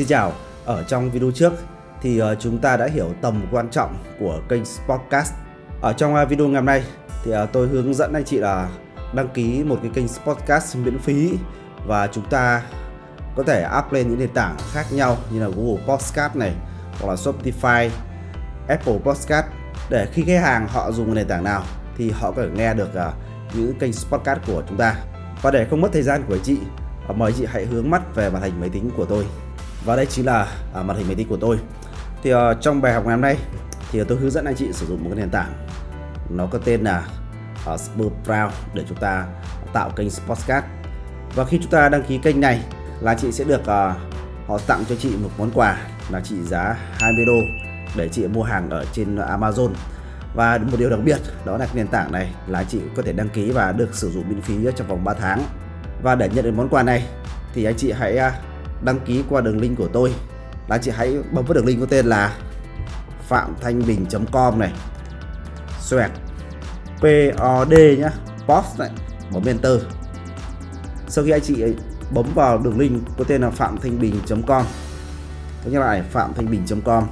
Xin chào, ở trong video trước thì ờ, chúng ta đã hiểu tầm quan trọng của kênh Sportcast. Ở trong ờ, video ngày hôm nay thì ờ, tôi hướng dẫn anh chị là đăng ký một cái kênh Sportcast miễn phí và chúng ta có thể up lên những nền tảng khác nhau như là Google Podcast này hoặc là Spotify, Apple Podcast để khi khách hàng họ dùng nền tảng nào thì họ có thể nghe được những kênh Sportcast của chúng ta. Và để không mất thời gian của anh chị, mời chị hãy hướng mắt về màn hình máy tính của tôi và đây chính là à, màn hình máy tính của tôi. Thì à, trong bài học ngày hôm nay thì tôi hướng dẫn anh chị sử dụng một cái nền tảng. Nó có tên là à, uh, Spurproud để chúng ta tạo kênh Sportscast. Và khi chúng ta đăng ký kênh này là chị sẽ được à, họ tặng cho chị một món quà là trị giá 20 đô để chị mua hàng ở trên Amazon. Và một điều đặc biệt đó là nền tảng này là chị có thể đăng ký và được sử dụng miễn phí trong vòng 3 tháng. Và để nhận được món quà này thì anh chị hãy à, đăng ký qua đường link của tôi. Là chị hãy bấm vào đường link có tên là phạm thanh bình.com này. Xoẹt. POD nhá. Post này. Bấm enter sau khi anh chị bấm vào đường link có tên là phạm thanh bình.com tôi nhắc lại, phạm thanh bình.com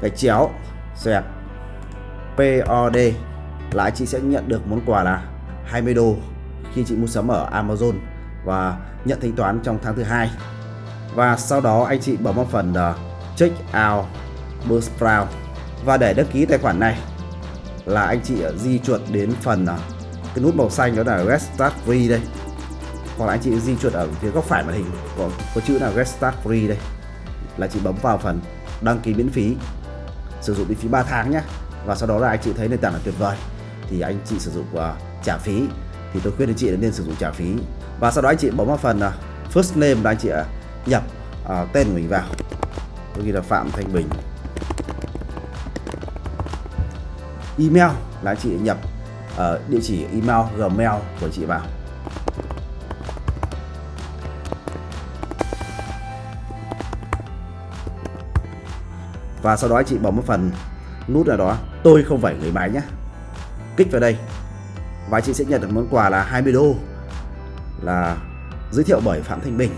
cái chéo. Xoẹt. POD là chị sẽ nhận được món quà là 20 đô khi chị mua sắm ở Amazon và nhận thanh toán trong tháng thứ hai. Và sau đó anh chị bấm vào phần uh, check out Buzzsprout và để đăng ký tài khoản này là anh chị ờ, di chuột đến phần uh, cái nút màu xanh đó là Get Start Free đây. Hoặc là anh chị di chuột ở phía góc phải màn hình có, có chữ là Get Start Free đây. Là chị bấm vào phần đăng ký miễn phí sử dụng miễn phí 3 tháng nhé và sau đó là anh chị thấy nền tảng là tuyệt vời thì anh chị sử dụng uh, trả phí thì tôi khuyên anh chị nên sử dụng trả phí. Và sau đó anh chị bấm vào phần uh, first name là anh chị uh, nhập uh, tên của mình vào. Tôi ghi là Phạm Thanh Bình. Email là anh chị nhập uh, địa chỉ email gmail của chị vào. Và sau đó anh chị bấm vào phần nút ở đó. Tôi không phải người máy nhé. Kích vào đây và chị sẽ nhận được món quà là 20 đô là giới thiệu bởi Phạm Thanh Bình.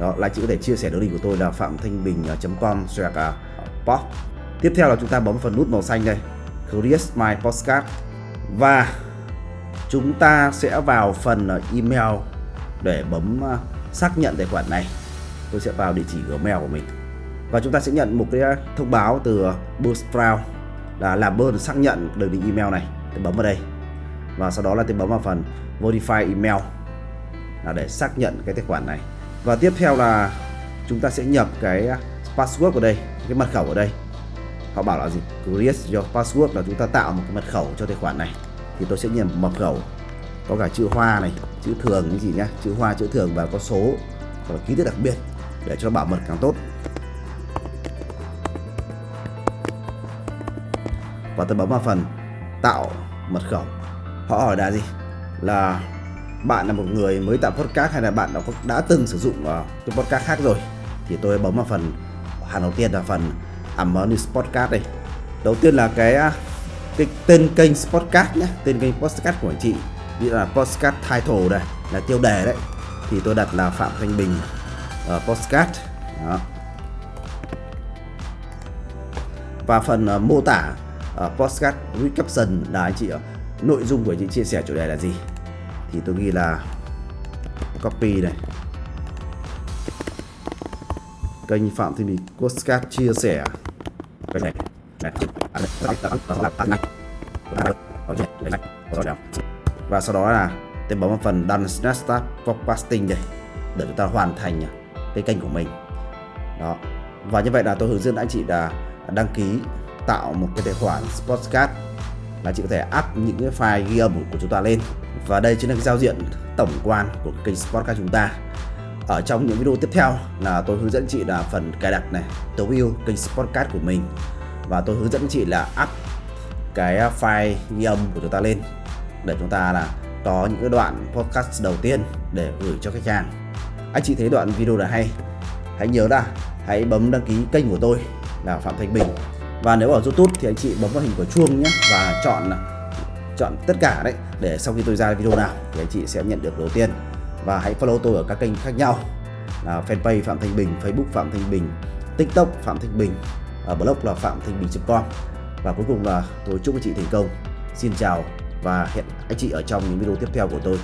Đó, là chị có thể chia sẻ đường link của tôi là phạm thanh bình.com slash à, pop. Tiếp theo là chúng ta bấm phần nút màu xanh đây create my postcard. Và chúng ta sẽ vào phần à, email để bấm à, xác nhận tài khoản này. Tôi sẽ vào địa chỉ gmail của mình. Và chúng ta sẽ nhận một cái thông báo từ Buzzsprout là làm ơn xác nhận đường link email này. Tôi bấm vào đây và sau đó là tôi bấm vào phần verify email là để xác nhận cái tài khoản này. Và tiếp theo là chúng ta sẽ nhập cái password ở đây, cái mật khẩu ở đây. Họ bảo là gì? Create your password là chúng ta tạo một cái mật khẩu cho tài khoản này. Thì tôi sẽ nhập mật khẩu, có cả chữ hoa này, chữ thường cái gì nhá? Chữ hoa, chữ thường và có số và ký tự đặc biệt để cho bảo mật càng tốt. Và tôi bấm vào phần tạo mật khẩu họ hỏi là gì? Là bạn là một người mới tạo podcast hay là bạn đã, đã từng sử dụng uh, cái podcast khác rồi? Thì tôi bấm vào phần hàng đầu tiên là phần Harmonious Podcast đây. Đầu tiên là cái à, cái tên kênh podcast nhé tên kênh podcast của anh chị như là podcast title đây là tiêu đề đấy. Thì tôi đặt là Phạm Thanh Bình uh, podcast. Đó. và phần uh, mô tả uh, podcast recaption là anh chị uh, nội dung của những chị chia sẻ chủ đề là gì? Thì tôi ghi là copy này. Kênh Phạm Thị Mỹ Postcard chia sẻ. Này. Và sau đó là tôi bấm vào phần done start podcasting đây để chúng ta hoàn thành cái kênh của mình. Đó. Và như vậy là tôi hướng dẫn anh chị là đăng ký tạo một cái tài khoản podcast là chị có thể up những cái file ghi âm của chúng ta lên. Và đây chính là cái giao diện tổng quan của kênh Sportcast chúng ta. Ở trong những video tiếp theo là tôi hướng dẫn chị là phần cài đặt này, tối ưu kênh Sportcast của mình. Và tôi hướng dẫn chị là up cái file ghi âm của chúng ta lên để chúng ta là có những cái đoạn podcast đầu tiên để gửi cho khách hàng. Anh chị thấy đoạn video là hay, hãy nhớ là hãy bấm đăng ký kênh của tôi là Phạm Thanh Bình và nếu ở YouTube thì anh chị bấm vào hình của chuông nhé và chọn chọn tất cả đấy để sau khi tôi ra video nào thì anh chị sẽ nhận được đầu tiên và hãy follow tôi ở các kênh khác nhau là fanpage Phạm Thanh Bình, Facebook Phạm Thanh Bình, TikTok Phạm Thanh Bình, ở blog là phạm thanh bình.com và cuối cùng là tôi chúc anh chị thành công. Xin chào và hẹn anh chị ở trong những video tiếp theo của tôi.